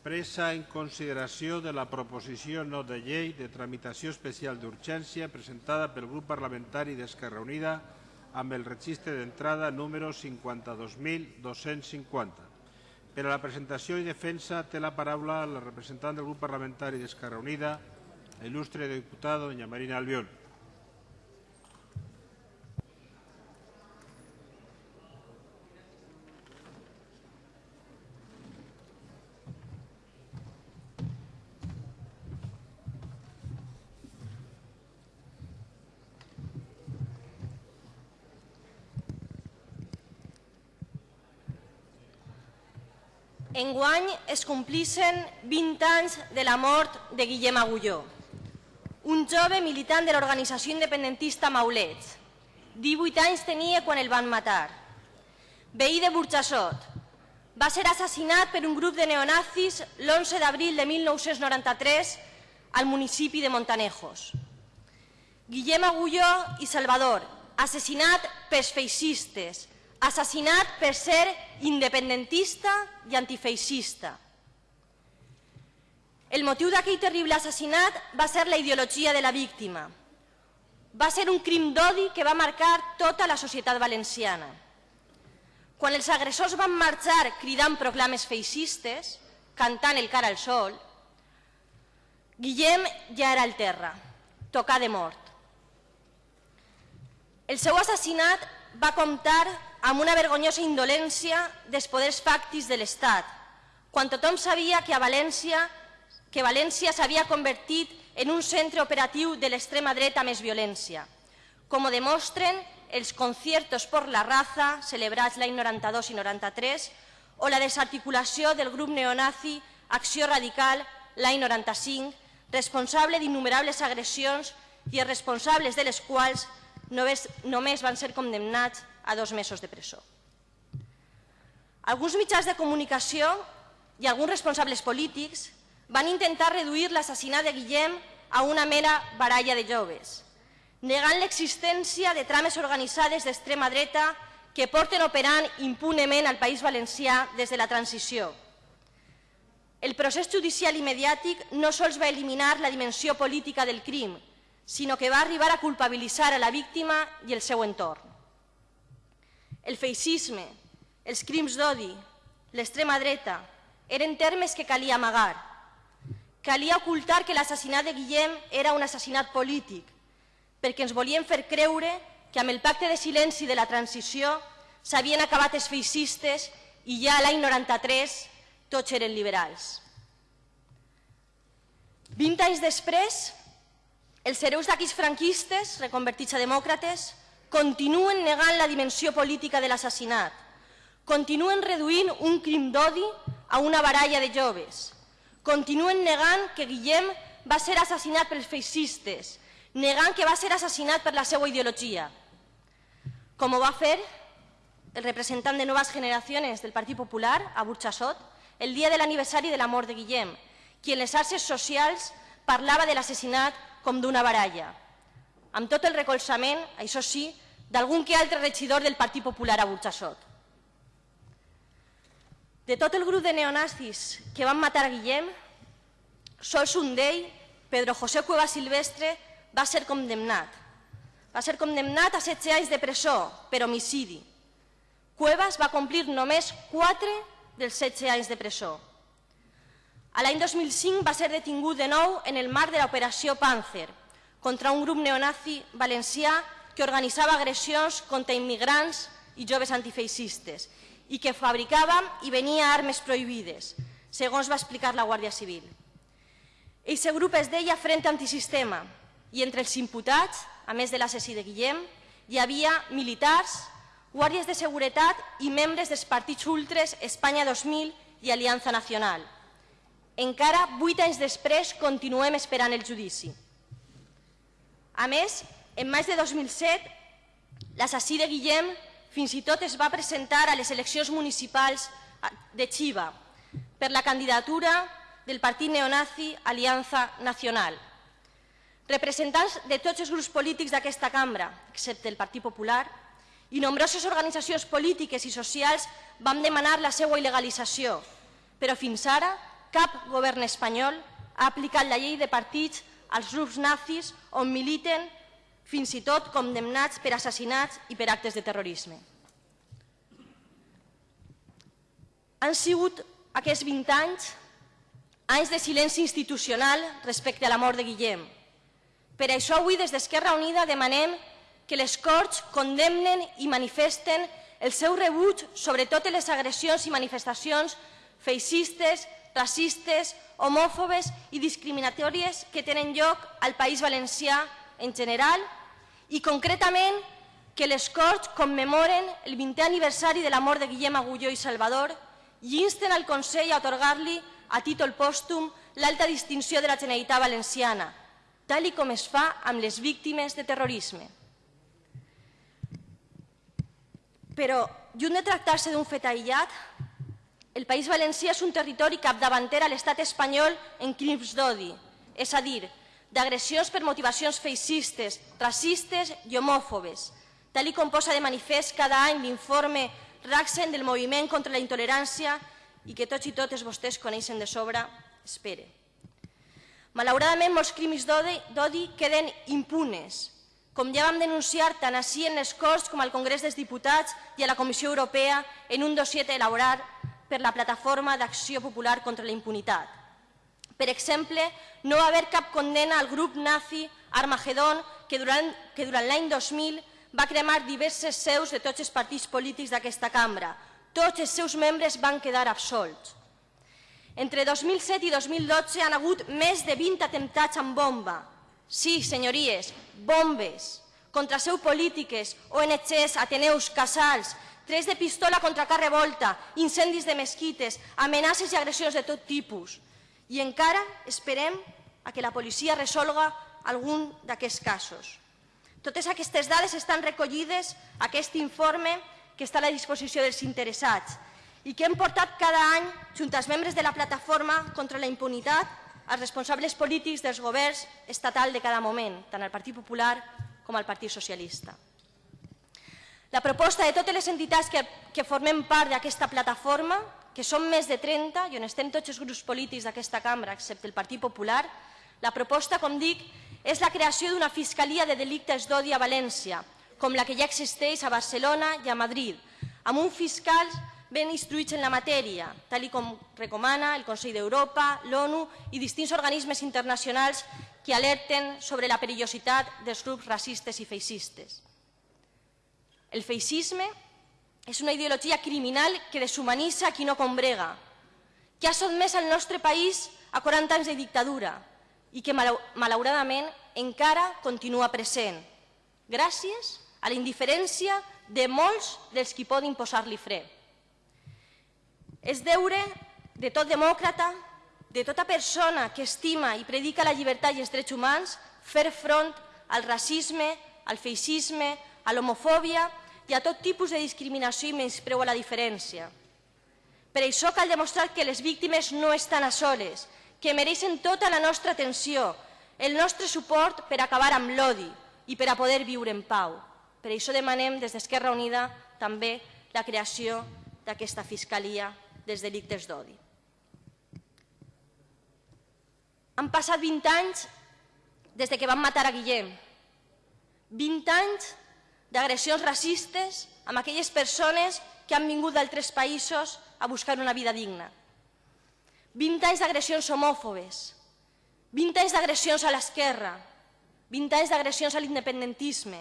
presa en consideració de la proposició no de llei de tramitació especial d'urgència presentada pel grup parlamentari d'Esquerra Unida amb el registre d'entrada número 52.250. Per a la presentació i defensa té la paraula la representant del grup parlamentari d'Esquerra Unida, la il·lustre diputada doña Marina Albiol. Enguany es complissen 20 anys de la mort de Guillem Agulló, un jove militant de l'organització independentista Maulets. 18 anys tenia quan el van matar. Veí de Burxassot. Va ser assassinat per un grup de neonazis l'11 d'abril de 1993 al municipi de Montanejos. Guillem Agulló i Salvador, assassinat pels feixistes, assassinat per ser independentista i antifeixista. El motiu d'aquell terrible assassinat va ser la ideologia de la víctima. Va ser un crim d'odi que va marcar tota la societat valenciana. Quan els agressors van marxar cridant proclames feixistes, cantant el cara al sol, Guillem ja era al terra, tocar de mort. El seu assassinat va comptar amb una vergonyosa indolència dels poders fàctics de l'Estat, quan tothom sabia que a València que València s'havia convertit en un centre operatiu de l'extrema dreta més violència, com ho demostren els conciertos por la raza celebrats l'any 92 i 93 o la desarticulació del grup neonazi Acció Radical l'any 95, responsable d'innumerables agressions i els responsables de les quals només, només van ser condemnats a dos mesos de presó. Alguns mitjans de comunicació i alguns responsables polítics van intentar reduir l'assassinat de Guillem a una mera baralla de joves, negant l'existència de trames organitzades d'extrema dreta que porten operant impunement al País Valencià des de la transició. El procés judicial i mediàtic no sols va eliminar la dimensió política del crim, sinó que va arribar a culpabilitzar a la víctima i el seu entorn. El feixisme, els crims d'odi, l'extrema dreta, eren termes que calia amagar. Calia ocultar que l'assassinat de Guillem era un assassinat polític, perquè ens volien fer creure que amb el pacte de silenci de la transició s'havien acabat els feixistes i ja l'any 93 tots eren liberals. 20 anys després, els hereus d'aquells franquistes, reconvertits a demòcrates, continuen negant la dimensió política de l'assassinat, continuen reduint un crim d'odi a una baralla de joves, continuen negant que Guillem va ser assassinat pels feixistes, negant que va ser assassinat per la seva ideologia, com ho va fer el representant de Noves Generacions del Partit Popular a Burxassot el dia de l'aniversari de la mort de Guillem, qui en les xarxes socials parlava de l'assassinat com d'una baralla amb tot el recolzament, això sí, d'algun que altre regidor del Partit Popular a Burxassot. De tot el grup de neonazis que van matar Guillem, sols un d'ell, Pedro José Cueva Silvestre, va ser condemnat. Va ser condemnat a 16 anys de presó per homicidi. Cuevas va complir només 4 dels 16 anys de presó. L'any 2005 va ser detingut de nou en el marc de l'operació Panzer, contra un grup neonazi valencià que organitzava agressions contra immigrants i joves antifeixistes i que fabricava i venia armes prohibides, segons va explicar la Guàrdia Civil. Eixe grup es deia Frente Antisistema i entre els imputats, a més de l'assassí de Guillem, hi havia militars, guàrdies de seguretat i membres dels partits ultres Espanya 2000 i Aliança Nacional. Encara vuit anys després continuem esperant el judici. A més, en maig de 2007, l'assassí de Guillem fins i tot es va presentar a les eleccions municipals de Chiva per la candidatura del partit neonazi Aliança Nacional. Representants de tots els grups polítics d'aquesta cambra, excepte el Partit Popular, i nombroses organitzacions polítiques i socials van demanar la seva il·legalització, però fins ara cap govern espanyol ha aplicat la llei de partits als grups nazis on militen fins i tot condemnats per assassinats i per actes de terrorisme. Han sigut aquests 20 anys anys de silenci institucional respecte a la mort de Guillem. Per això avui des d'Esquerra Unida demanem que les Corts condemnen i manifesten el seu rebuig sobre totes les agressions i manifestacions feixistes, racistes, homòfobes i discriminatòries que tenen lloc al País Valencià en general i concretament que les Corts commemoren el 20è aniversari de la mort de Guillem Agulló i Salvador i insten al Consell a otorgar-li a títol pòstum l'alta distinció de la Generalitat Valenciana, tal com es fa amb les víctimes de terrorisme. Però, lluny de tractar-se d'un fet aïllat, el País Valencià és un territori capdavanter a l'estat espanyol en crims d'odi, és a dir, d'agressions per motivacions feixistes, racistes i homòfobes, tal com posa de manifest cada any l'informe RACSEN del Moviment contra la Intolerància i que tots i totes vostès coneixen de sobre, espere. Malauradament, molts crims d'odi queden impunes, com ja vam denunciar tant així en les Corts com al Congrés dels Diputats i a la Comissió Europea en un dossier elaborat per la Plataforma d'Acció Popular contra la Impunitat. Per exemple, no va haver cap condena al grup nazi Armagedon que durant, que durant l'any 2000 va cremar diverses seus de tots els partits polítics d'aquesta cambra. Tots els seus membres van quedar absolts. Entre 2007 i 2012 han hagut més de 20 atemptats amb bomba, Sí, senyories, bombes, contra seu polítiques, ONGs, Ateneus, Casals, tres de pistola contra Car Revolta, incendis de mesquites, amenaces i agressions de tot tipus. I encara esperem a que la policia resolga algun d'aquests casos. Totes aquestes dades estan recollides a aquest informe que està a la disposició dels interessats i que hem portat cada any, junt als membres de la plataforma contra la impunitat, als responsables polítics dels governs estatal de cada moment, tant al Partit Popular com al Partit Socialista. La proposta de totes les entitats que, que formem part d'aquesta plataforma, que són més de 30 i on estem tots els grups polítics d'aquesta cambra, excepte el Partit Popular, la proposta, com dic, és la creació d'una Fiscalia de Delictes d'Odi a València, com la que ja existeix a Barcelona i a Madrid, amb un fiscal ben instruïts en la matèria, tal com recomana el Consell d'Europa, l'ONU i distints organismes internacionals que alerten sobre la perillositat dels grups racistes i feixistes. El feixisme és una ideologia criminal que deshumanitza qui no combrega, que ha sotmès el nostre país a 40 anys de dictadura i que, malauradament, encara continua present, gràcies a la indiferència de molts dels qui poden posar-li fre. És deure de tot demòcrata, de tota persona que estima i predica la llibertat i els drets humans, fer front al racisme, al feixisme, a l'homofòbia i a tot tipus de discriminació i menyspreu a la diferència. Per això cal demostrar que les víctimes no estan a soles, que mereixen tota la nostra atenció, el nostre suport per acabar amb l'odi i per a poder viure en pau. Per això demanem des d'Esquerra Unida també la creació d'aquesta Fiscalia dels delictes d'odi. Han passat 20 anys des de que van matar a Guillem. 20 anys d'agressions racistes amb aquelles persones que han vingut d'altres països a buscar una vida digna. 20 anys d'agressions homòfobes, 20 anys d'agressions a l'esquerra, 20 anys d'agressions a l'independentisme,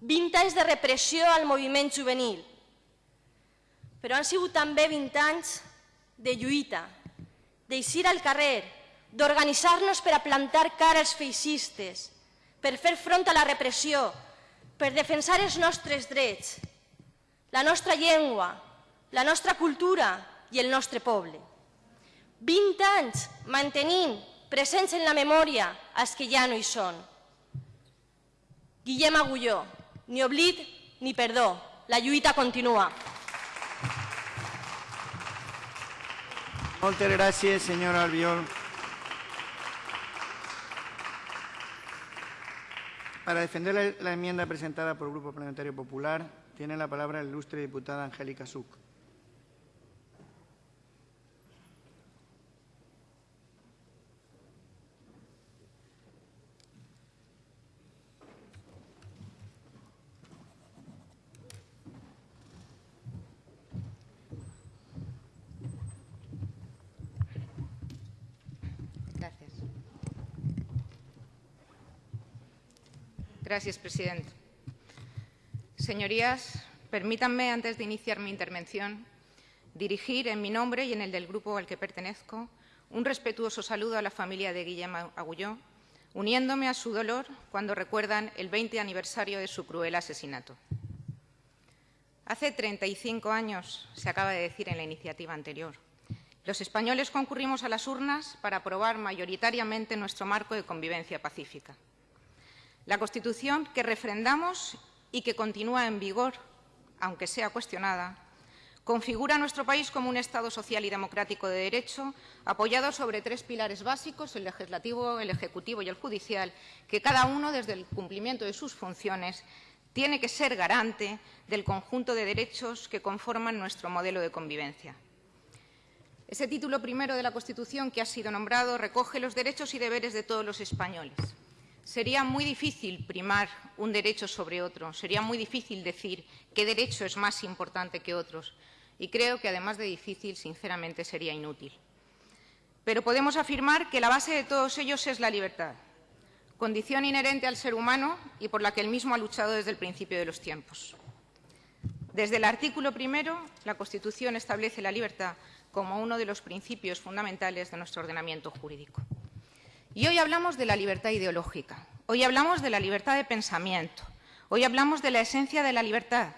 20 anys de repressió al moviment juvenil, però han sigut també 20 anys de lluita, d'eixir al carrer, d'organitzar-nos per a plantar cara als feixistes, per fer front a la repressió, per defensar els nostres drets, la nostra llengua, la nostra cultura i el nostre poble. 20 anys mantenint presents en la memòria els que ja no hi són. Guillem Agulló, ni oblit ni perdó, la lluita continua. Muchas gracias, señor Albiol. Para defender la, enmienda presentada por el Grupo Parlamentario Popular, tiene la palabra la ilustre diputada Angélica Suc. Gracias, presidente. Señorías, permítanme, antes de iniciar mi intervención, dirigir en mi nombre y en el del grupo al que pertenezco un respetuoso saludo a la familia de Guillermo Agulló, uniéndome a su dolor cuando recuerdan el 20 aniversario de su cruel asesinato. Hace 35 años, se acaba de decir en la iniciativa anterior, los españoles concurrimos a las urnas para aprobar mayoritariamente nuestro marco de convivencia pacífica. La Constitución que refrendamos y que continúa en vigor, aunque sea cuestionada, configura a nuestro país como un Estado social y democrático de derecho, apoyado sobre tres pilares básicos, el legislativo, el ejecutivo y el judicial, que cada uno, desde el cumplimiento de sus funciones, tiene que ser garante del conjunto de derechos que conforman nuestro modelo de convivencia. Ese título primero de la Constitución que ha sido nombrado recoge los derechos y deberes de todos los españoles. Sería muy difícil primar un derecho sobre otro, sería muy difícil decir qué derecho es más importante que otros, y creo que además de difícil, sinceramente, sería inútil. Pero podemos afirmar que la base de todos ellos es la libertad, condición inherente al ser humano y por la que él mismo ha luchado desde el principio de los tiempos. Desde el artículo primero, la Constitución establece la libertad como uno de los principios fundamentales de nuestro ordenamiento jurídico. Y hoy hablamos de la libertad ideológica, hoy hablamos de la libertad de pensamiento, hoy hablamos de la esencia de la libertad,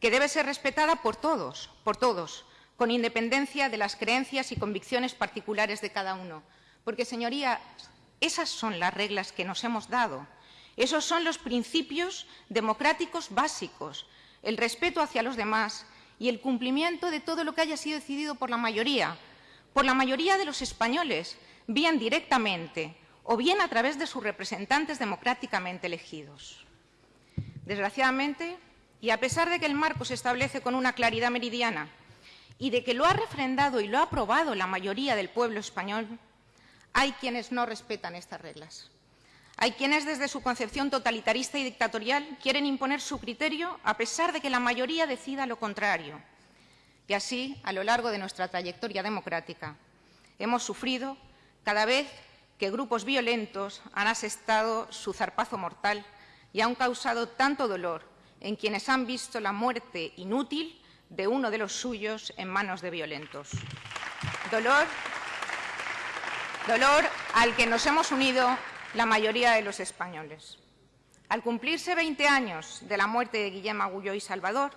que debe ser respetada por todos, por todos, con independencia de las creencias y convicciones particulares de cada uno. Porque, señoría, esas son las reglas que nos hemos dado. Esos son los principios democráticos básicos, el respeto hacia los demás y el cumplimiento de todo lo que haya sido decidido por la mayoría, por la mayoría de los españoles, bien directamente o bien a través de sus representantes democráticamente elegidos. Desgraciadamente, y a pesar de que el marco se establece con una claridad meridiana y de que lo ha refrendado y lo ha aprobado la mayoría del pueblo español, hay quienes no respetan estas reglas. Hay quienes desde su concepción totalitarista y dictatorial quieren imponer su criterio a pesar de que la mayoría decida lo contrario. Y así, a lo largo de nuestra trayectoria democrática, hemos sufrido cada vez que grupos violentos han asestado su zarpazo mortal y han causado tanto dolor en quienes han visto la muerte inútil de uno de los suyos en manos de violentos. Dolor, dolor al que nos hemos unido la mayoría de los españoles. Al cumplirse 20 años de la muerte de Guillermo Agulló y Salvador,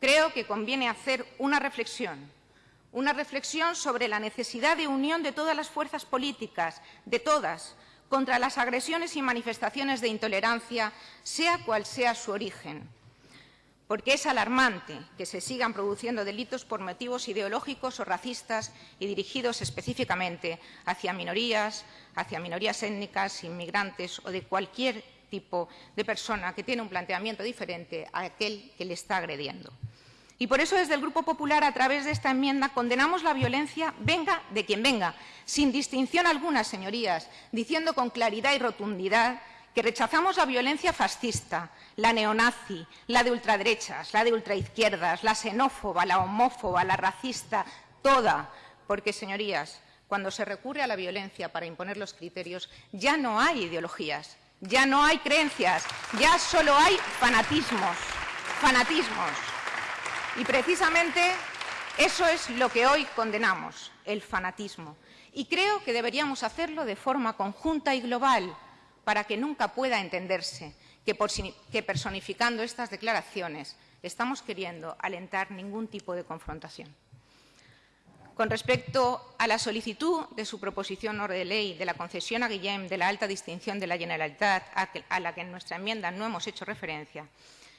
creo que conviene hacer una reflexión, una reflexión sobre la necesidad de unión de todas las fuerzas políticas, de todas, contra las agresiones y manifestaciones de intolerancia, sea cual sea su origen. Porque es alarmante que se sigan produciendo delitos por motivos ideológicos o racistas y dirigidos específicamente hacia minorías, hacia minorías étnicas, inmigrantes o de cualquier tipo de persona que tiene un planteamiento diferente a aquel que le está agrediendo. Y por eso desde el Grupo Popular, a través de esta enmienda, condenamos la violencia, venga de quien venga, sin distinción alguna, señorías, diciendo con claridad y rotundidad que rechazamos la violencia fascista, la neonazi, la de ultraderechas, la de ultraizquierdas, la xenófoba, la homófoba, la racista, toda, porque, señorías, cuando se recurre a la violencia para imponer los criterios, ya no hay ideologías, ya no hay creencias, ya solo hay fanatismos, fanatismos. Y precisamente eso es lo que hoy condenamos, el fanatismo. Y creo que deberíamos hacerlo de forma conjunta y global para que nunca pueda entenderse que, personificando estas declaraciones estamos queriendo alentar ningún tipo de confrontación. Con respecto a la solicitud de su proposición de ley de la concesión a Guillem de la alta distinción de la Generalitat, a la que en nuestra enmienda no hemos hecho referencia,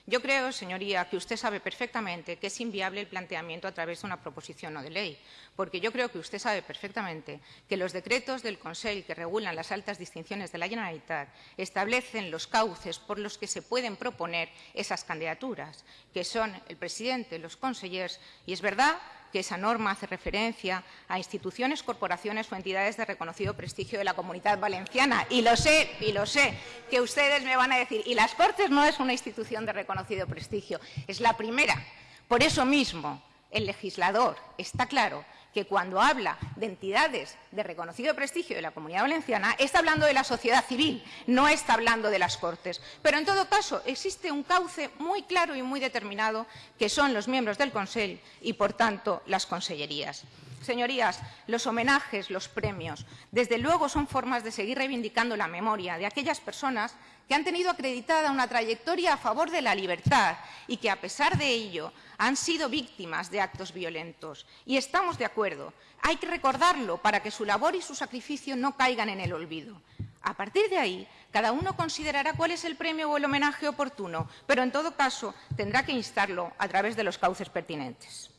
yo creo, señoría, que usted sabe perfectamente que es inviable el planteamiento a través de una proposición no de ley, porque yo creo que usted sabe perfectamente que los decretos del Consell que regulan las altas distinciones de la Generalitat establecen los cauces por los que se pueden proponer esas candidaturas, que son el presidente, los consellers, y es verdad esa norma hace referencia a instituciones, corporaciones o entidades de reconocido prestigio de la comunidad valenciana. Y lo sé, y lo sé, que ustedes me van a decir, y las Cortes no es una institución de reconocido prestigio, es la primera. Por eso mismo, el legislador está claro que cuando habla de entidades de reconocido prestigio de la Comunidad Valenciana está hablando de la sociedad civil, no está hablando de las Cortes. Pero, en todo caso, existe un cauce muy claro y muy determinado que son los miembros del Consell y, por tanto, las consellerías. Señorías, los homenajes, los premios, desde luego son formas de seguir reivindicando la memoria de aquellas personas que han tenido acreditada una trayectoria a favor de la libertad y que, a pesar de ello, han sido víctimas de actos violentos. Y estamos de acuerdo. Hay que recordarlo para que su labor y su sacrificio no caigan en el olvido. A partir de ahí, cada uno considerará cuál es el premio o el homenaje oportuno, pero en todo caso tendrá que instarlo a través de los cauces pertinentes.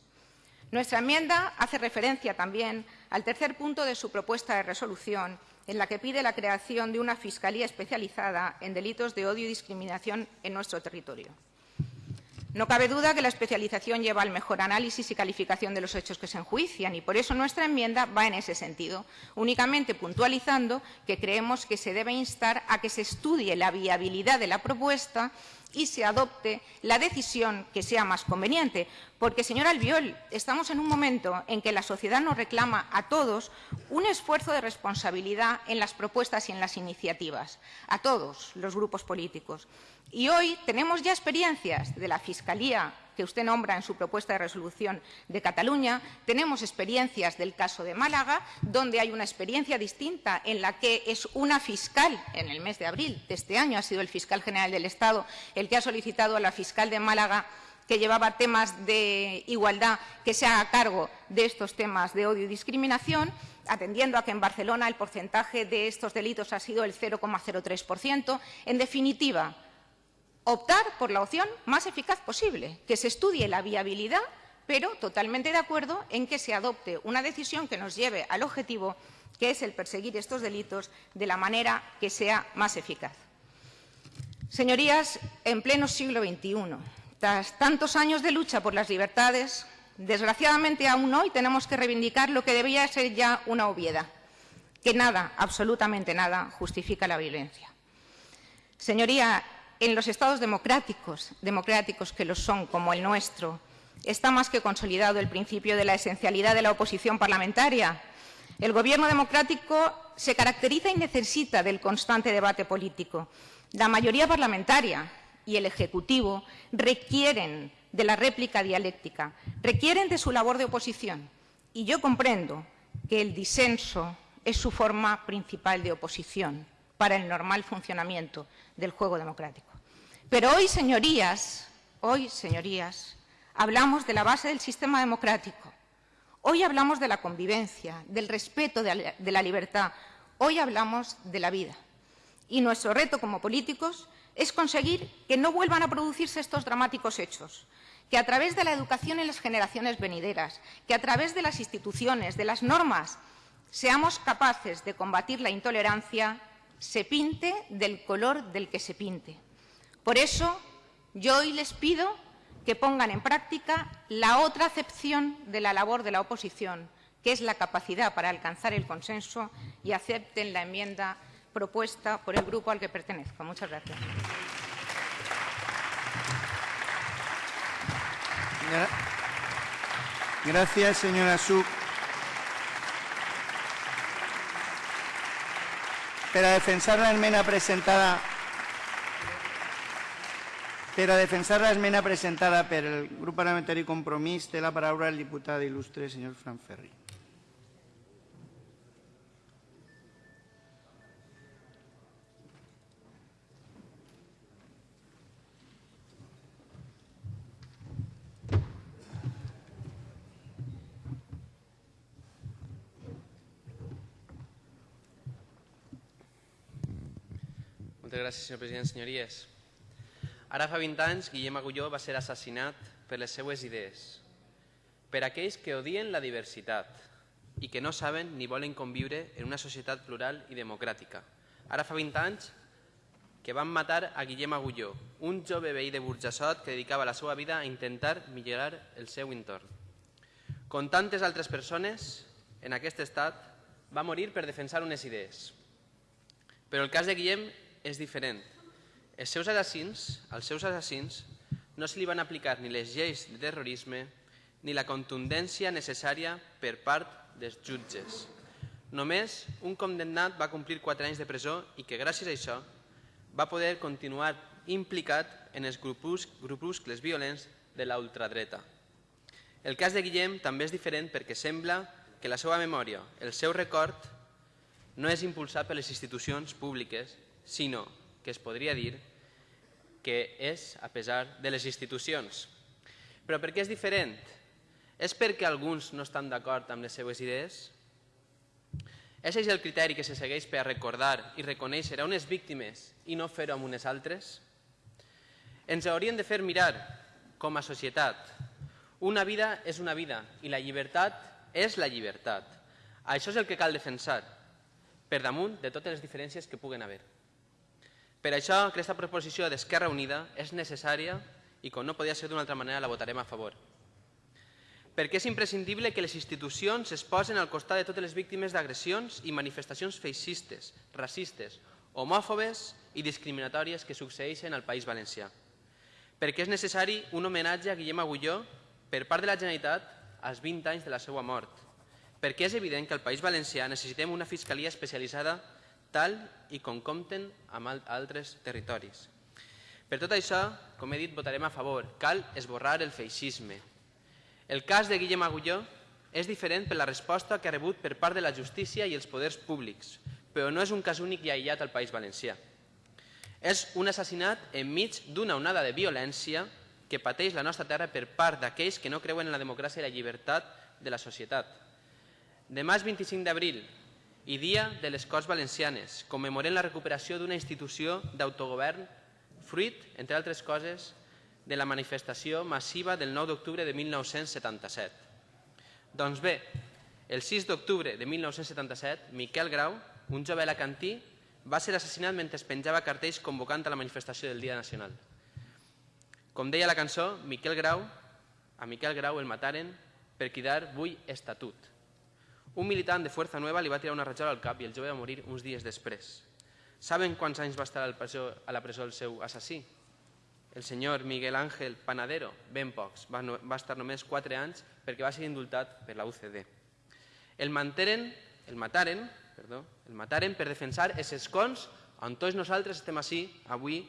Nuestra enmienda hace referencia también al tercer punto de su propuesta de resolución, en la que pide la creación de una Fiscalía especializada en delitos de odio y discriminación en nuestro territorio. No cabe duda que la especialización lleva al mejor análisis y calificación de los hechos que se enjuician y por eso nuestra enmienda va en ese sentido, únicamente puntualizando que creemos que se debe instar a que se estudie la viabilidad de la propuesta y se adopte la decisión que sea más conveniente. Porque, señor Albiol, estamos en un momento en que la sociedad nos reclama a todos un esfuerzo de responsabilidad en las propuestas y en las iniciativas, a todos los grupos políticos. Y hoy tenemos ya experiencias de la Fiscalía que usted nombra en su propuesta de resolución de Cataluña, tenemos experiencias del caso de Málaga, donde hay una experiencia distinta en la que es una fiscal, en el mes de abril de este año ha sido el fiscal general del Estado el que ha solicitado a la fiscal de Málaga que llevaba temas de igualdad que se haga cargo de estos temas de odio y discriminación, atendiendo a que en Barcelona el porcentaje de estos delitos ha sido el 0,03%. En definitiva, optar por la opción más eficaz posible, que se estudie la viabilidad, pero totalmente de acuerdo en que se adopte una decisión que nos lleve al objetivo, que es el perseguir estos delitos de la manera que sea más eficaz. Señorías, en pleno siglo XXI, tras tantos años de lucha por las libertades, desgraciadamente aún hoy tenemos que reivindicar lo que debía ser ya una obviedad, que nada, absolutamente nada, justifica la violencia. Señoría, en los estados democráticos, democráticos que lo son, como el nuestro, está más que consolidado el principio de la esencialidad de la oposición parlamentaria. El gobierno democrático se caracteriza y necesita del constante debate político. La mayoría parlamentaria y el Ejecutivo requieren de la réplica dialéctica, requieren de su labor de oposición. Y yo comprendo que el disenso es su forma principal de oposición para el normal funcionamiento del juego democrático. Pero hoy, señorías, hoy, señorías, hablamos de la base del sistema democrático. Hoy hablamos de la convivencia, del respeto de la libertad. Hoy hablamos de la vida. Y nuestro reto como políticos es conseguir que no vuelvan a producirse estos dramáticos hechos, que a través de la educación en las generaciones venideras, que a través de las instituciones, de las normas, seamos capaces de combatir la intolerancia, se pinte del color del que se pinte. Por eso, yo hoy les pido que pongan en práctica la otra acepción de la labor de la oposición, que es la capacidad para alcanzar el consenso y acepten la enmienda propuesta por el grupo al que pertenezco. Muchas gracias. Gracias, señora Suk. Para defensar la enmienda presentada per a defensar l'esmena presentada per el grup parlamentari Compromís té la paraula el diputat il·lustre senyor Fran Ferri. Moltes gràcies, senyor president. Senyories, Ara fa 20 anys, Guillem Agulló va ser assassinat per les seues idees, per aquells que odien la diversitat i que no saben ni volen conviure en una societat plural i democràtica. Ara fa 20 anys que van matar a Guillem Agulló, un jove veí de Burjassot que dedicava la seva vida a intentar millorar el seu entorn. Com tantes altres persones, en aquest estat, va morir per defensar unes idees. Però el cas de Guillem és diferent. Els seus assassins, als seus assassins no se li van aplicar ni les lleis de terrorisme ni la contundència necessària per part dels jutges. Només un condemnat va complir 4 anys de presó i que gràcies a això va poder continuar implicat en els grupus, grupuscles violents de la ultradreta. El cas de Guillem també és diferent perquè sembla que la seva memòria, el seu record, no és impulsat per les institucions públiques, sinó que es podria dir que és a pesar de les institucions. Però per què és diferent? És perquè alguns no estan d'acord amb les seues idees? És això el criteri que se segueix per recordar i reconèixer a unes víctimes i no fer-ho amb unes altres? Ens haurien de fer mirar, com a societat, una vida és una vida i la llibertat és la llibertat. Això és el que cal defensar, per damunt de totes les diferències que puguen haver. Per això, aquesta proposició d'Esquerra Unida és necessària i, com no podia ser d'una altra manera, la votarem a favor. Perquè és imprescindible que les institucions es posen al costat de totes les víctimes d'agressions i manifestacions feixistes, racistes, homòfobes i discriminatòries que succeeixen al País Valencià. Perquè és necessari un homenatge a Guillem Agulló per part de la Generalitat als 20 anys de la seva mort. Perquè és evident que al País Valencià necessitem una fiscalia especialitzada tal i com compten amb altres territoris. Per tot això, com he dit, votarem a favor. Cal esborrar el feixisme. El cas de Guillem Agulló és diferent per la resposta que ha rebut per part de la justícia i els poders públics, però no és un cas únic i aïllat al País Valencià. És un assassinat enmig d'una onada de violència que pateix la nostra terra per part d'aquells que no creuen en la democràcia i la llibertat de la societat. Demà és 25 d'abril i Dia de les Corts Valencianes. Commemorem la recuperació d'una institució d'autogovern fruit, entre altres coses, de la manifestació massiva del 9 d'octubre de 1977. Doncs bé, el 6 d'octubre de 1977, Miquel Grau, un jove alacantí, va ser assassinat mentre es penjava cartells convocant a la manifestació del Dia Nacional. Com deia la cançó, Miquel Grau, a Miquel Grau el mataren per cridar «Vull estatut». Un militant de Fuerza Nueva li va tirar una ratjola al cap i el jove va morir uns dies després. Saben quants anys va estar a la presó, a la presó el seu assassí? El senyor Miguel Ángel Panadero, ben pocs, va, no, va estar només 4 anys perquè va ser indultat per la UCD. El, manteren, el mataren, perdó, el mataren per defensar els escons on tots nosaltres estem així avui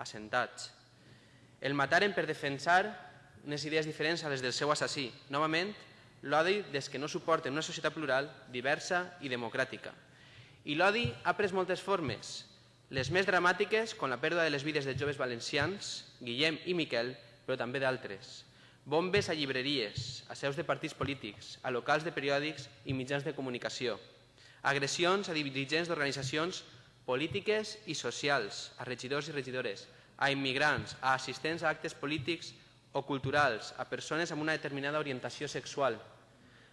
assentats. El mataren per defensar unes idees diferents a les del seu assassí. Novament, l'odi des que no suporten una societat plural, diversa i democràtica. I l'odi ha pres moltes formes, les més dramàtiques, com la pèrdua de les vides de joves valencians, Guillem i Miquel, però també d'altres. Bombes a llibreries, a seus de partits polítics, a locals de periòdics i mitjans de comunicació. Agressions a dirigents d'organitzacions polítiques i socials, a regidors i regidores, a immigrants, a assistents a actes polítics o culturals, a persones amb una determinada orientació sexual,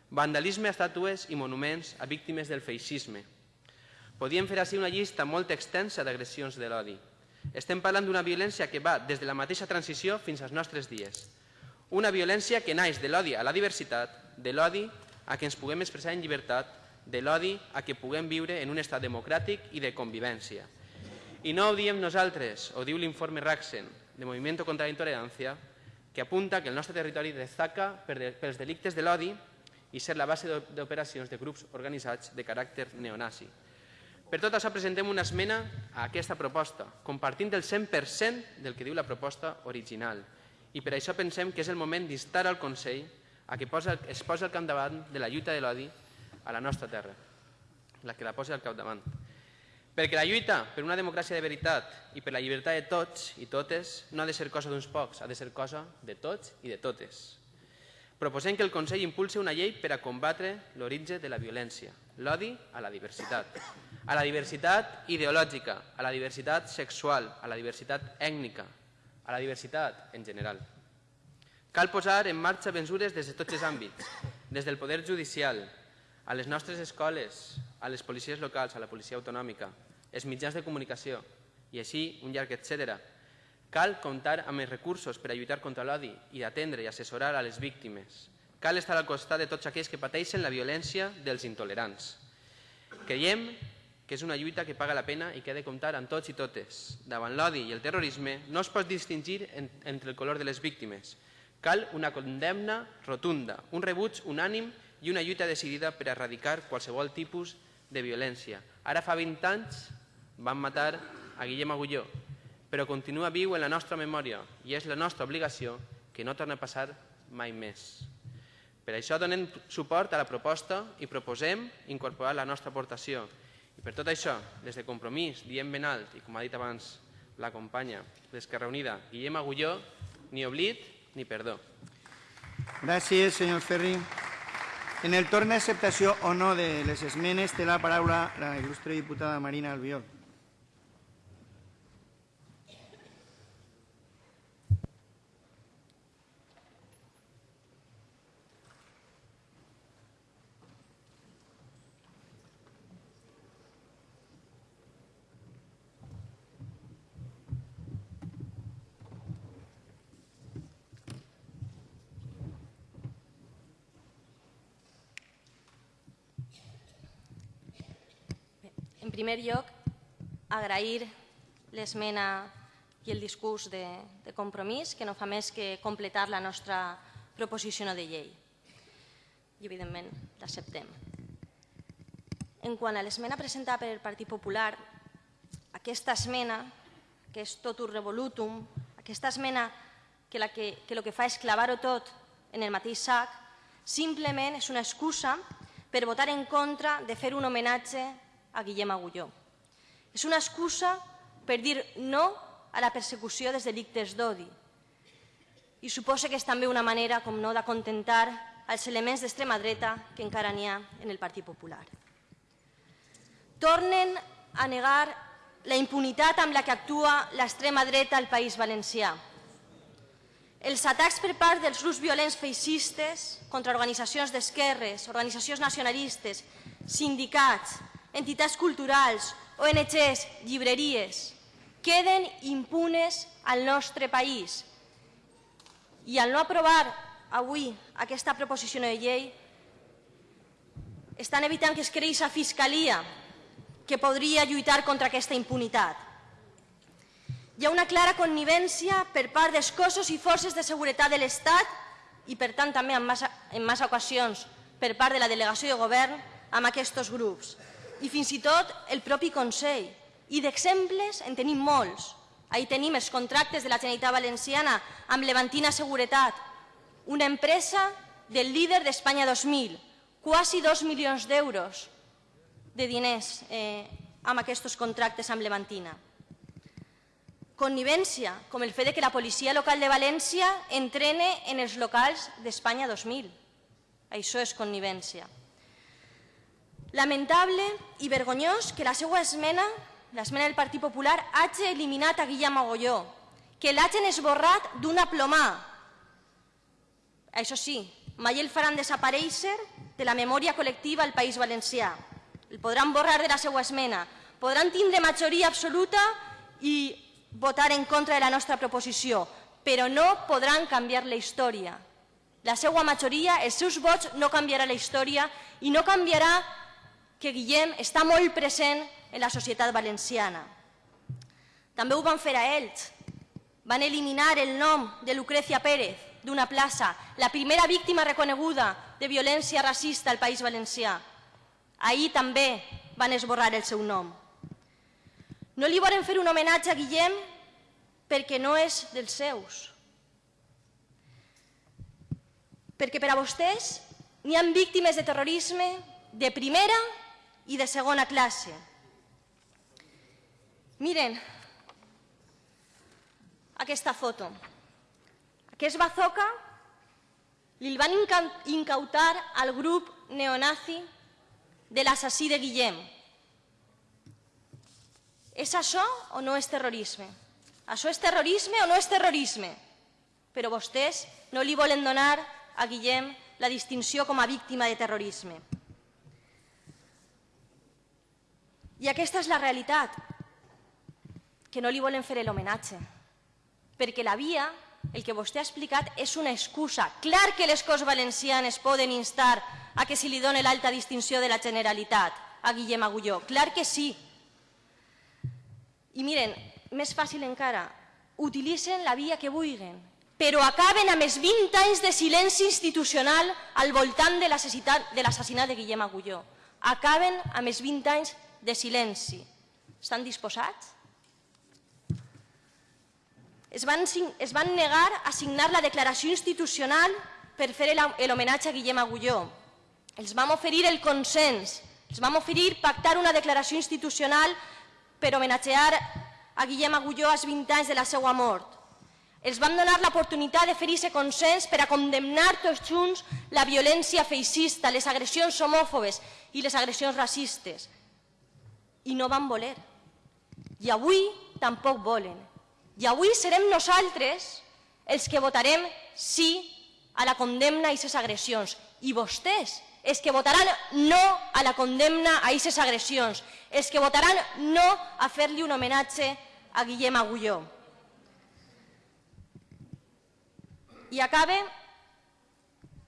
vandalisme a estàtues i monuments a víctimes del feixisme. Podíem fer així una llista molt extensa d'agressions de l'odi. Estem parlant d'una violència que va des de la mateixa transició fins als nostres dies. Una violència que naix de l'odi a la diversitat, de l'odi a que ens puguem expressar en llibertat, de l'odi a que puguem viure en un estat democràtic i de convivència. I no ho diem nosaltres, ho diu l'informe Raxen, de Movimiento contra la Intolerancia, que apunta que el nostre territori destaca pels delictes de l'odi i ser la base d'operacions de grups organitzats de caràcter neonazi. Per tot això presentem una esmena a aquesta proposta, compartint el 100% del que diu la proposta original. I per això pensem que és el moment d'instar al Consell a que posa, es posi al capdavant de la lluita de l'odi a la nostra terra, la que la posi al capdavant. Perquè la lluita per una democràcia de veritat i per la llibertat de tots i totes no ha de ser cosa d'uns pocs, ha de ser cosa de tots i de totes. Proposem que el Consell impulsi una llei per a combatre l'origen de la violència, l'odi a la diversitat, a la diversitat ideològica, a la diversitat sexual, a la diversitat ètnica, a la diversitat en general. Cal posar en marxa mesures des de tots els àmbits, des del poder judicial, a les nostres escoles, a les policies locals, a la policia autonòmica, els mitjans de comunicació, i així un llarg etcètera, Cal comptar amb els recursos per a lluitar contra l'odi i atendre i assessorar a les víctimes. Cal estar al costat de tots aquells que pateixen la violència dels intolerants. Creiem que és una lluita que paga la pena i que ha de comptar amb tots i totes. Davant l'odi i el terrorisme no es pot distingir en, entre el color de les víctimes. Cal una condemna rotunda, un rebuig unànim i una lluita decidida per erradicar qualsevol tipus de violència. Ara fa 20 anys van matar a Guillem Agulló, però continua viu en la nostra memòria i és la nostra obligació que no torni a passar mai més. Per això donem suport a la proposta i proposem incorporar la nostra aportació. I per tot això, des de Compromís, diem ben alt, i com ha dit abans la companya d'Esquerra Unida, Guillem Agulló, ni oblit ni perdó. Gràcies, senyor Ferri. En el torn d'acceptació o no de les esmenes té la paraula la il·lustre diputada Marina Albiol. En primer lloc, agrair l'esmena i el discurs de, de compromís, que no fa més que completar la nostra proposició de llei. I, evidentment, l'acceptem. En quant a l'esmena presentada per el Partit Popular, aquesta esmena, que és tot un revolutum, aquesta esmena que, la que, que el que fa és clavar-ho tot en el mateix sac, simplement és una excusa per votar en contra de fer un homenatge a Guillem Agulló. És una excusa per dir no a la persecució dels delictes d'odi. I suposa que és també una manera, com no, d'acontentar els elements d'extrema dreta que encara n'hi ha en el Partit Popular. Tornen a negar la impunitat amb la que actua l'extrema dreta al País Valencià. Els atacs per part dels grups violents feixistes contra organitzacions d'esquerres, organitzacions nacionalistes, sindicats, entitats culturals, ONGs, llibreries, queden impunes al nostre país. I al no aprovar avui aquesta proposició de llei, estan evitant que es creï a Fiscalia que podria lluitar contra aquesta impunitat. Hi ha una clara connivència per part dels cossos i forces de seguretat de l'Estat i, per tant, també en massa, en massa ocasions per part de la delegació de govern amb aquests grups. I fins i tot el propi Consell. I d'exemples en tenim molts. Ahí tenim els contractes de la Generalitat Valenciana amb Levantina Seguretat, una empresa del líder d'Espanya 2000, quasi dos milions d'euros de diners eh, amb aquests contractes amb Levantina. Connivència, com el fet que la policia local de València entrene en els locals d'Espanya 2000. Això és connivència. Lamentable i vergonyós que la seva esmena, l'esmena del Partit Popular, hagi eliminat a Guillem Agolló, que l'hagin esborrat d'una plomà. Això sí, mai el faran desaparèixer de la memòria col·lectiva al País Valencià. El podran borrar de la seva esmena, podran tindre majoria absoluta i votar en contra de la nostra proposició, però no podran canviar la història. La seva majoria, els seus vots, no canviarà la història i no canviarà que Guillem està molt present en la societat valenciana. També ho van fer a ells. Van eliminar el nom de Lucrecia Pérez d'una plaça, la primera víctima reconeguda de violència racista al País Valencià. Ahir també van esborrar el seu nom. No li volen fer un homenatge a Guillem perquè no és dels seus. Perquè per a vostès n'hi ha víctimes de terrorisme de primera i de segona classe. Miren aquesta foto. Aquest bazooka li van incautar al grup neonazi de l'assassí de Guillem. És això o no és terrorisme? Això és terrorisme o no és terrorisme? Però vostès no li volen donar a Guillem la distinció com a víctima de terrorisme. I aquesta és la realitat, que no li volen fer l'homenatge, perquè la via, el que vostè ha explicat, és una excusa. Clar que les Corts Valencianes poden instar a que se li doni l'alta distinció de la Generalitat a Guillem Agulló. Clar que sí. I miren, més fàcil encara, utilitzen la via que vulguin, però acaben amb els 20 anys de silenci institucional al voltant de l'assassinat de, de Guillem Agulló. Acaben amb els 20 anys de silenci. Estan disposats? Es van, es van negar a signar la declaració institucional per fer l'homenatge a Guillem Agulló. Els vam oferir el consens, els vam oferir pactar una declaració institucional per homenatgear a Guillem Agulló als 20 anys de la seva mort. Els vam donar l'oportunitat de fer aquest consens per a condemnar tots junts la violència feixista, les agressions homòfobes i les agressions racistes. I no van voler. I avui tampoc volen. I avui serem nosaltres els que votarem sí a la condemna a aquestes agressions. I vostès, els que votaran no a la condemna a aquestes agressions, els que votaran no a fer-li un homenatge a Guillem Agulló. I acabe,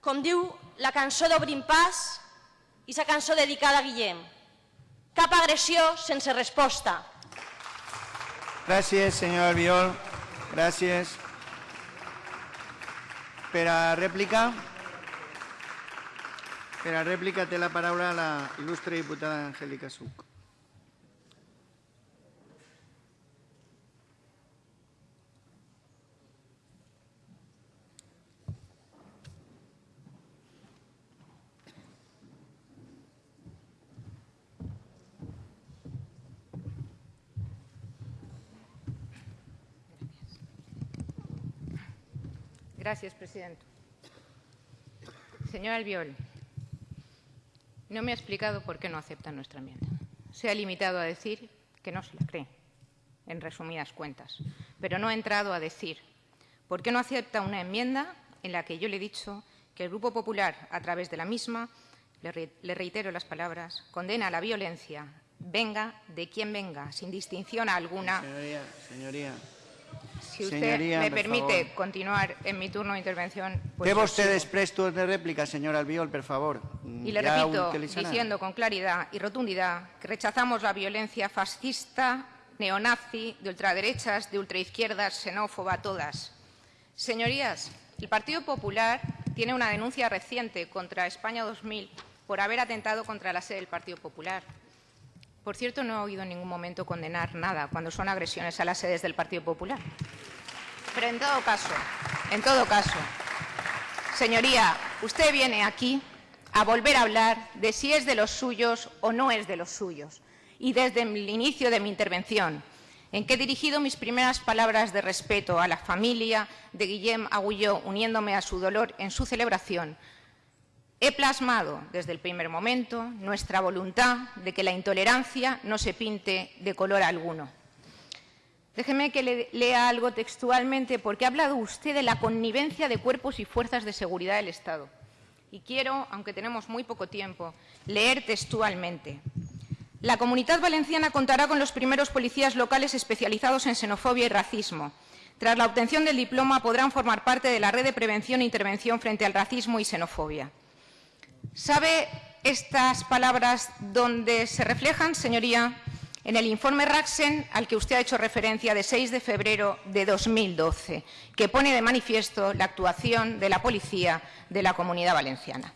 com diu la cançó d'Obrim Pas, i la cançó dedicada a Guillem. Cap agressió sense resposta. Gràcies, senyor Albiol. Gràcies. Per a rèplica, per a rèplica té la paraula la il·lustre diputada Angélica Suc. Gracias, presidente. Señor Albiol, no me ha explicado por qué no acepta nuestra enmienda. Se ha limitado a decir que no se la cree, en resumidas cuentas, pero no ha entrado a decir por qué no acepta una enmienda en la que yo le he dicho que el Grupo Popular, a través de la misma, le, reitero las palabras, condena la violencia, venga de quien venga, sin distinción alguna. Señoría, señoría. Si usted Señoría, me por permite favor. continuar en mi turno de intervención, pues sigo. després turn de rèplica, senyor Albiol, per favor. Y le repito, diciendo con claridad y rotundidad, que rechazamos la violencia fascista, neonazi, de ultraderechas, de ultraizquierdas, xenófoba, todas. Señorías, el Partido Popular tiene una denuncia reciente contra España 2000 por haber atentado contra la sede del Partido Popular. Por cierto, no he oído en ningún momento condenar nada cuando son agresiones a las sedes del Partido Popular. Pero en todo caso, en todo caso, señoría, usted viene aquí a volver a hablar de si es de los suyos o no es de los suyos. Y desde el inicio de mi intervención, en que he dirigido mis primeras palabras de respeto a la familia de Guillem Agulló, uniéndome a su dolor en su celebración, He plasmado desde el primer momento nuestra voluntad de que la intolerancia no se pinte de color alguno. Déjeme que le lea algo textualmente porque ha hablado usted de la connivencia de cuerpos y fuerzas de seguridad del Estado. Y quiero, aunque tenemos muy poco tiempo, leer textualmente. La Comunidad Valenciana contará con los primeros policías locales especializados en xenofobia y racismo. Tras la obtención del diploma podrán formar parte de la red de prevención e intervención frente al racismo y xenofobia. ¿Sabe estas palabras dónde se reflejan, señoría? En el informe Raxen al que usted ha hecho referencia de 6 de febrero de 2012, que pone de manifiesto la actuación de la policía de la Comunidad Valenciana.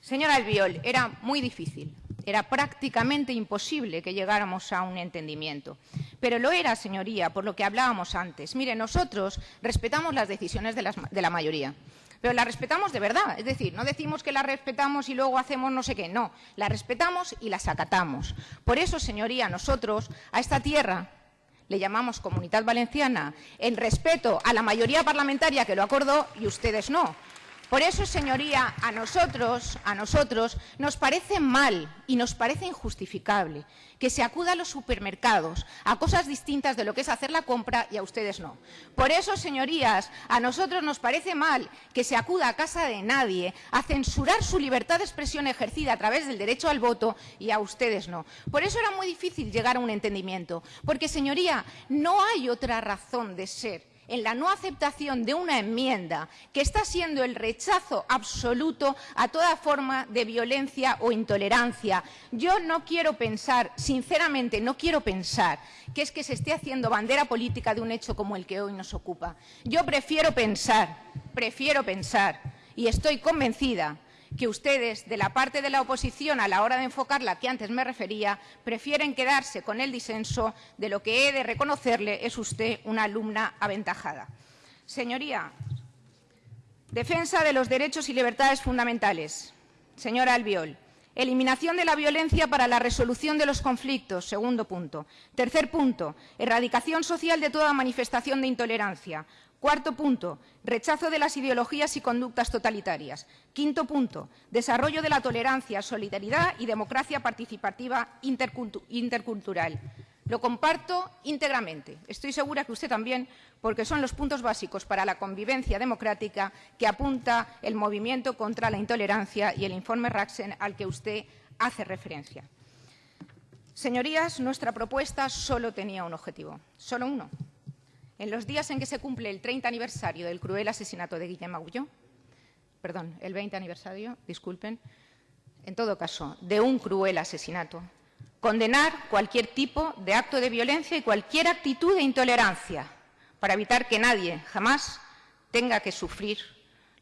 Señora Albiol, era muy difícil, era prácticamente imposible que llegáramos a un entendimiento. Pero lo era, señoría, por lo que hablábamos antes. Mire, nosotros respetamos las decisiones de la mayoría pero la respetamos de verdad. Es decir, no decimos que la respetamos y luego hacemos no sé qué. No, la respetamos y las acatamos. Por eso, señoría, nosotros a esta tierra le llamamos Comunidad Valenciana en respeto a la mayoría parlamentaria que lo acordó y ustedes no. Por eso, señoría, a nosotros, nos parece mal y nos parece injustificable que se acuda a los supermercados a cosas distintas de lo que es hacer la compra y a ustedes no. Por eso, señorías, a nosotros nos parece mal que se acuda a casa de nadie a censurar su libertad de expresión ejercida a través del derecho al voto y a ustedes no. Por eso era muy difícil llegar a un entendimiento, porque, señoría, no hay otra razón de ser en la no aceptación de una enmienda que está siendo el rechazo absoluto a toda forma de violencia o intolerancia. Yo no quiero pensar, sinceramente, no quiero pensar que es que se esté haciendo bandera política de un hecho como el que hoy nos ocupa. Yo prefiero pensar, prefiero pensar, y estoy convencida que ustedes, de la parte de la oposición, a la hora de enfocar la que antes me refería, prefieren quedarse con el disenso de lo que he de reconocerle es usted una alumna aventajada. Señoría, defensa de los derechos y libertades fundamentales. Señora Albiol, Eliminación de la violencia para la resolución de los conflictos, segundo punto. Tercer punto, erradicación social de toda manifestación de intolerancia. Cuarto punto, rechazo de las ideologías y conductas totalitarias. Quinto punto, desarrollo de la tolerancia, solidaridad y democracia participativa intercultural. Lo comparto íntegramente. Estoy segura que usted también, porque son los puntos básicos para la convivencia democrática que apunta el movimiento contra la intolerancia y el informe Raxen al que usted hace referencia. Señorías, nuestra propuesta solo tenía un objetivo, solo uno, en los días en que se cumple el 30 aniversario del cruel asesinato de Guillem Agulló, perdón, el 20 aniversario, disculpen, en todo caso, de un cruel asesinato, condenar cualquier tipo de acto de violencia y cualquier actitud de intolerancia para evitar que nadie jamás tenga que sufrir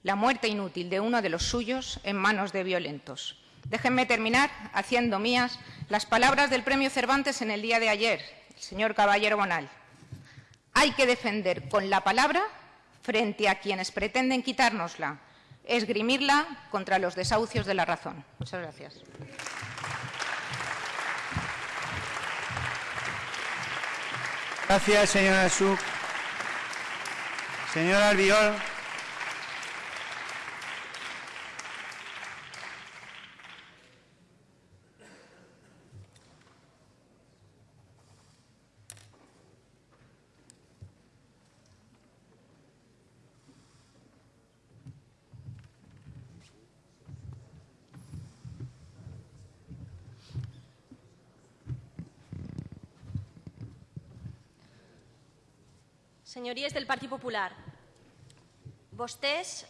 la muerte inútil de uno de los suyos en manos de violentos. Déjenme terminar haciendo mías las palabras del premio Cervantes en el día de ayer, el señor Caballero Bonal. Hay que defender con la palabra frente a quienes pretenden quitárnosla, esgrimirla contra los desahucios de la razón. Muchas gracias. Gracias, señora Suc. Señora Albiol. Senyories del Partit Popular, vostès,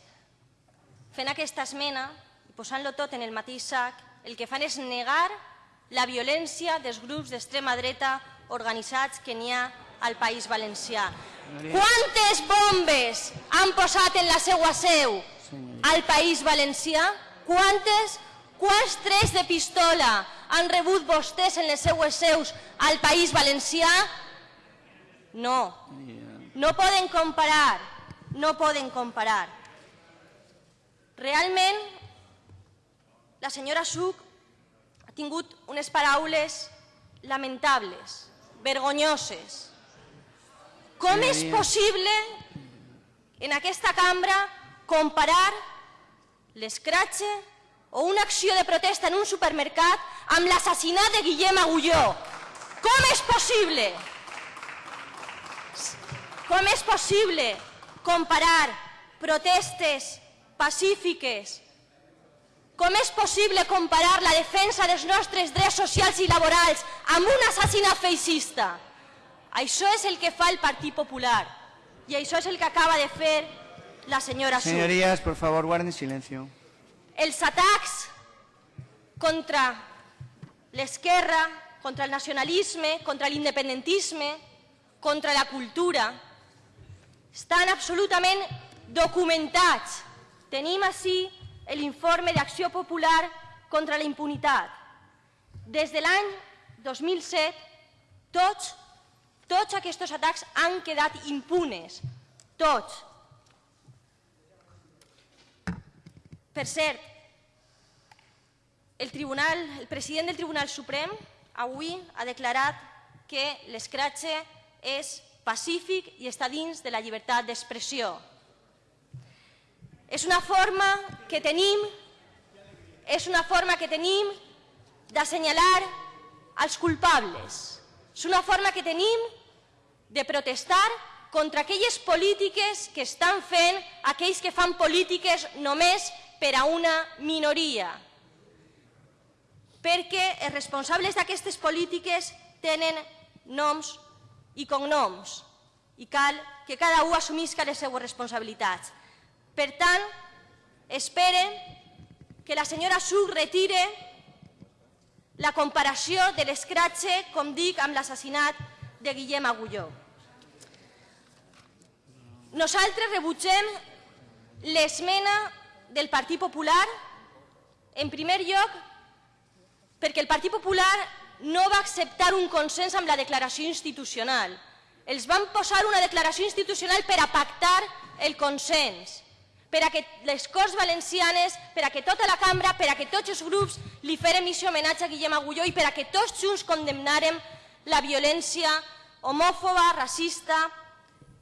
fent aquesta esmena i posant-lo tot en el mateix sac, el que fan és negar la violència dels grups d'extrema dreta organitzats que n'hi ha al País Valencià. Quantes bombes han posat en la seva seu al País Valencià? Quantes? Quants tres de pistola han rebut vostès en les seues seus al País Valencià? No. No poden comparar, no poden comparar. Realment, la senyora Suc ha tingut unes paraules lamentables, vergonyoses. Com és possible en aquesta cambra comparar l'escratxe o una acció de protesta en un supermercat amb l'assassinat de Guillem Agulló? Com és possible? Com és possible comparar protestes pacífiques? Com és possible comparar la defensa dels nostres drets socials i laborals amb un assassinat feixista? Això és el que fa el Partit Popular i això és el que acaba de fer la senyora Suc. Señorías, por favor, guarden silencio. Els atacs contra l'esquerra, contra el nacionalisme, contra l'independentisme, contra la cultura, estan absolutament documentats. Tenim així l'informe d'Acció Popular contra la impunitat. Des de l'any 2007, tots, tots aquests atacs han quedat impunes. Tots. Per cert, el, tribunal, el president del Tribunal Suprem avui ha declarat que l'escratxe és pacífic i està dins de la llibertat d'expressió. És una forma que tenim és una forma que tenim d'assenyalar els culpables. És una forma que tenim de protestar contra aquelles polítiques que estan fent aquells que fan polítiques només per a una minoria. Perquè els responsables d'aquestes polítiques tenen noms i cognoms. i cal que cada un assumisca les seues responsabilitats. Per tant, espere que la senyora Suc retire la comparació de l'escratxe, com dic, amb l'assassinat de Guillem Agulló. Nosaltres rebutgem l'esmena del Partit Popular, en primer lloc, perquè el Partit Popular no va acceptar un consens amb la declaració institucional. Els van posar una declaració institucional per a pactar el consens, per a que les Corts Valencianes, per a que tota la cambra, per a que tots els grups li feren missió homenatge a Guillem Agulló i per a que tots junts condemnarem la violència homòfoba, racista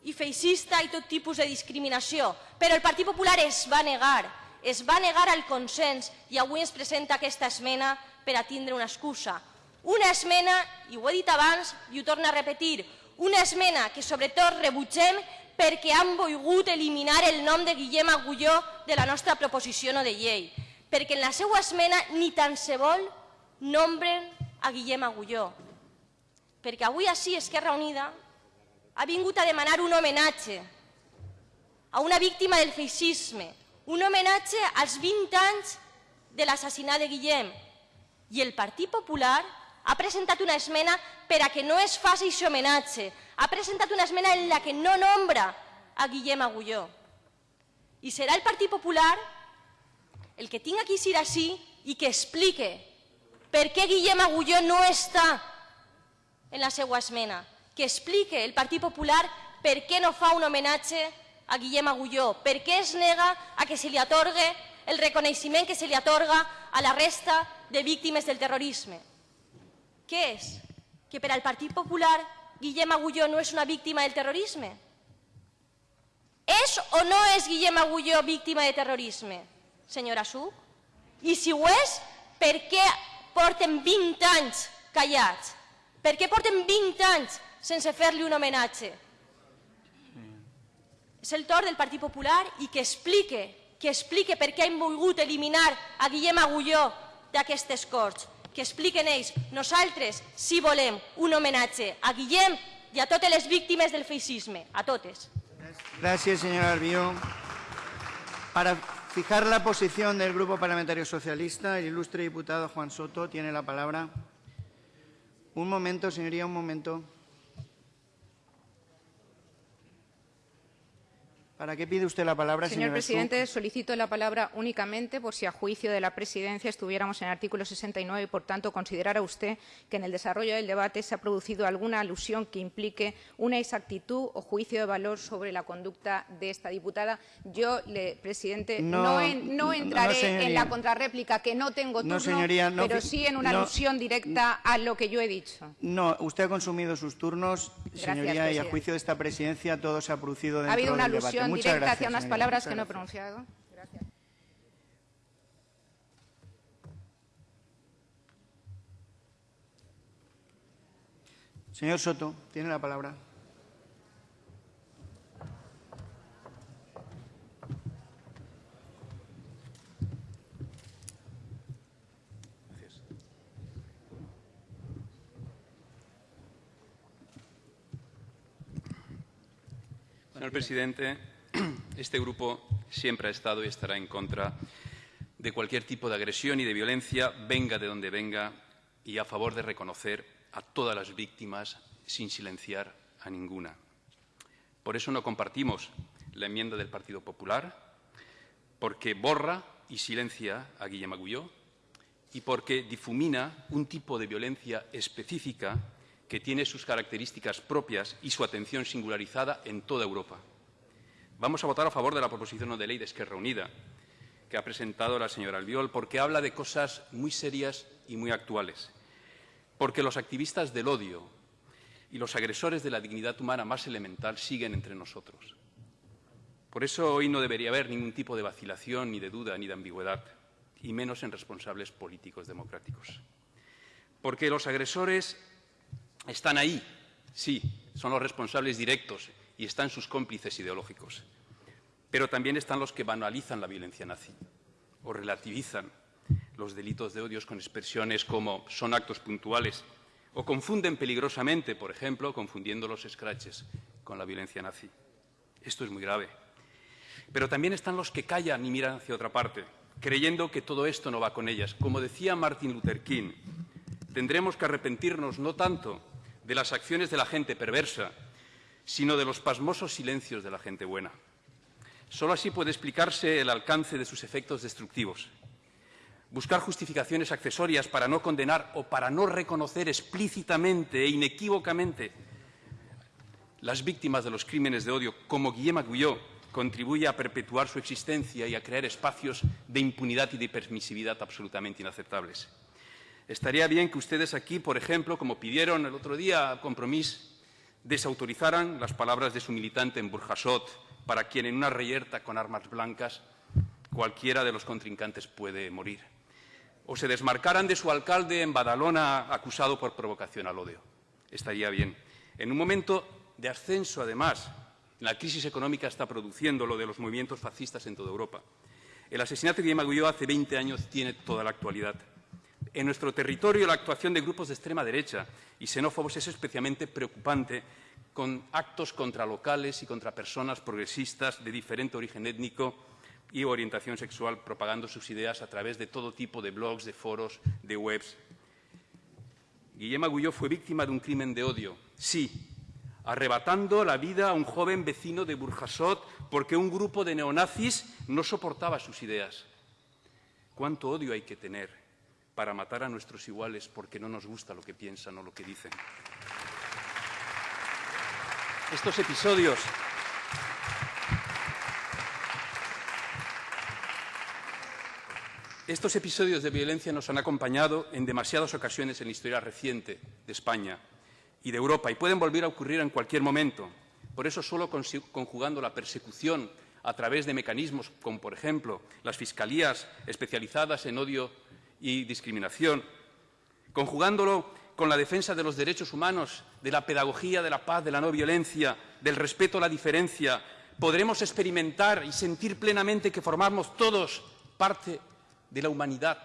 i feixista i tot tipus de discriminació. Però el Partit Popular es va negar, es va negar al consens i avui ens presenta aquesta esmena per a tindre una excusa. Una esmena, i ho he dit abans i ho torno a repetir, una esmena que sobretot rebutgem perquè han volgut eliminar el nom de Guillem Agulló de la nostra proposició no de llei, perquè en la seva esmena ni tan se vol nombren a Guillem Agulló, perquè avui així Esquerra Unida ha vingut a demanar un homenatge a una víctima del feixisme, un homenatge als 20 anys de l'assassinat de Guillem, i el Partit Popular ha presentat una esmena per a que no es faci aquest homenatge. Ha presentat una esmena en la que no nombra a Guillem Agulló. I serà el Partit Popular el que tinga que ser així i que explique per què Guillem Agulló no està en la seva esmena. Que explique el Partit Popular per què no fa un homenatge a Guillem Agulló, per què es nega a que se li atorgue el reconeixement que se li atorga a la resta de víctimes del terrorisme. Què és? Que per al Partit Popular Guillem Agulló no és una víctima del terrorisme? És o no és Guillem Agulló víctima de terrorisme, senyora Suc? I si ho és, per què porten 20 anys callats? Per què porten 20 anys sense fer-li un homenatge? És el torn del Partit Popular i que explique, que explique per què han volgut eliminar a Guillem Agulló d'aquestes Corts que expliquen ells. Nosaltres sí volem un homenatge a Guillem i a totes les víctimes del feixisme, a totes. Gracias, señora Albió. Para fijar la posición del Grupo Parlamentario Socialista, el ilustre diputado Juan Soto tiene la palabra. Un momento, señoría, un momento. ¿Para qué pide usted la palabra, Señor presidente, solicito la palabra únicamente por si a juicio de la presidencia estuviéramos en el artículo 69 y, por tanto, considerara usted que en el desarrollo del debate se ha producido alguna alusión que implique una exactitud o juicio de valor sobre la conducta de esta diputada. Yo, le- presidente, No, no, en- no no, entraré en la contrarréplica, que no tengo turno, señoría, pero sí en una no. alusión directa a lo que yo he dicho. No, usted ha consumido sus turnos, Gracias, señoría, y a juicio de esta presidencia todo se ha producido dentro Ha habido una del debate. Alusión Muchas directa gracias, hacia unas palabras muchas que no he pronunciado. Gracias. Señor Soto, tiene la palabra. Señor presidente, este grupo siempre ha estado y estará en contra de cualquier tipo de agresión y de violencia, venga de donde venga, y a favor de reconocer a todas las víctimas sin silenciar a ninguna. Por eso no compartimos la enmienda del Partido Popular, porque borra y silencia a Guillem Agulló y porque difumina un tipo de violencia específica que tiene sus características propias y su atención singularizada en toda Europa. Vamos a votar a favor de la proposición de ley de Esquerra Unida que ha presentado la señora Albiol porque habla de cosas muy serias y muy actuales. Porque los activistas del odio y los agresores de la dignidad humana más elemental siguen entre nosotros. Por eso hoy no debería haber ningún tipo de vacilación, ni de duda, ni de ambigüedad, y menos en responsables políticos democráticos. Porque los agresores están ahí, sí, son los responsables directos y están sus cómplices ideológicos. Pero también están los que banalizan la violencia nazi o relativizan los delitos de odios con expresiones como son actos puntuales o confunden peligrosamente, por ejemplo, confundiendo los scratches con la violencia nazi. Esto es muy grave. Pero también están los que callan y miran hacia otra parte, creyendo que todo esto no va con ellas. Como decía Martin Luther King, tendremos que arrepentirnos no tanto de las acciones de la gente perversa, sino de los pasmosos silencios de la gente buena. Solo así puede explicarse el alcance de sus efectos destructivos. Buscar justificaciones accesorias para no condenar o para no reconocer explícitamente e inequívocamente las víctimas de los crímenes de odio, como Guillem Agulló, contribuye a perpetuar su existencia y a crear espacios de impunidad y de permisividad absolutamente inaceptables. Estaría bien que ustedes aquí, por ejemplo, como pidieron el otro día a desautorizaran las palabras de su militante en Burjasot, para quien en una reyerta con armas blancas cualquiera de los contrincantes puede morir. O se desmarcaran de su alcalde en Badalona acusado por provocación al odio. Estaría bien. En un momento de ascenso, además, la crisis económica está produciendo lo de los movimientos fascistas en toda Europa. El asesinato de Guillem Agulló hace 20 años tiene toda la actualidad. En nuestro territorio la actuación de grupos de extrema derecha y xenófobos es especialmente preocupante con actos contra locales y contra personas progresistas de diferente origen étnico y orientación sexual, propagando sus ideas a través de todo tipo de blogs, de foros, de webs. Guillem Agulló fue víctima de un crimen de odio, sí, arrebatando la vida a un joven vecino de Burjasot porque un grupo de neonazis no soportaba sus ideas. ¿Cuánto odio hay que tener para matar a nuestros iguales porque no nos gusta lo que piensan o lo que dicen? Estos episodios Estos episodios de violencia nos han acompañado en demasiadas ocasiones en la historia reciente de España y de Europa y pueden volver a ocurrir en cualquier momento. Por eso, solo conjugando la persecución a través de mecanismos como, por ejemplo, las fiscalías especializadas en odio y discriminación, conjugándolo con la defensa de los derechos humanos, de la pedagogía de la paz, de la no violencia, del respeto a la diferencia, podremos experimentar y sentir plenamente que formamos todos parte de la humanidad,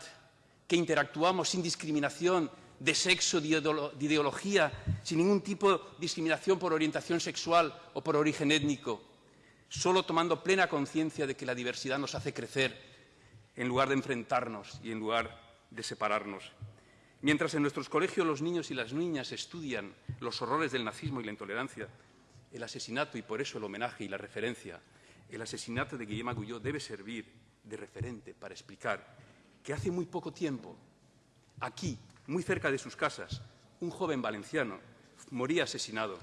que interactuamos sin discriminación de sexo, de ideología, sin ningún tipo de discriminación por orientación sexual o por origen étnico, solo tomando plena conciencia de que la diversidad nos hace crecer en lugar de enfrentarnos y en lugar de separarnos. Mientras en nuestros colegios los niños y las niñas estudian los horrores del nazismo y la intolerancia, el asesinato, y por eso el homenaje y la referencia, el asesinato de Guillem Agulló debe servir de referente para explicar que hace muy poco tiempo, aquí, muy cerca de sus casas, un joven valenciano moría asesinado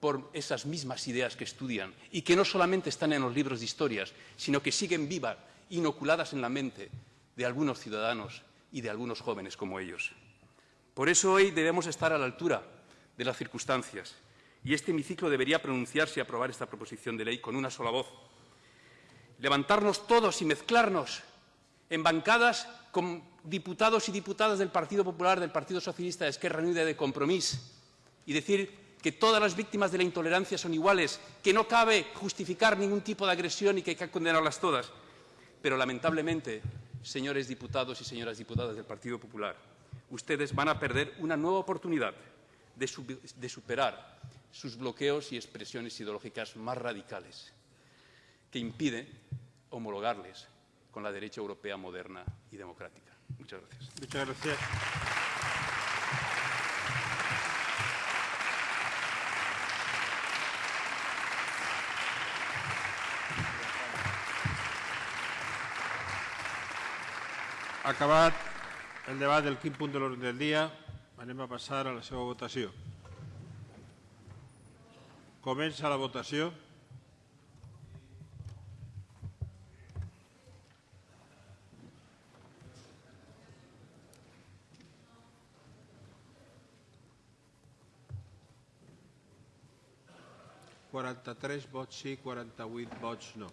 por esas mismas ideas que estudian y que no solamente están en los libros de historias, sino que siguen vivas, inoculadas en la mente de algunos ciudadanos y de algunos jóvenes como ellos. Por eso hoy debemos estar a la altura de las circunstancias y este hemiciclo debería pronunciarse y aprobar esta proposición de ley con una sola voz. Levantarnos todos y mezclarnos en bancadas con diputados y diputadas del Partido Popular, del Partido Socialista, de Esquerra Unida de Compromís y decir que todas las víctimas de la intolerancia son iguales, que no cabe justificar ningún tipo de agresión y que hay que condenarlas todas. Pero lamentablemente, señores diputados y señoras diputadas del Partido Popular, ustedes van a perder una nueva oportunidad de, superar sus bloqueos y expresiones ideológicas más radicales que impiden homologarles con la derecha europea moderna y democrática. Muchas gracias. Muchas gracias. Acabat el debat del quin punt de l'ordre del dia, anem a passar a la seva votació. Comença la votació. Quaranta-tres vots sí, quaranta-vuit vots no.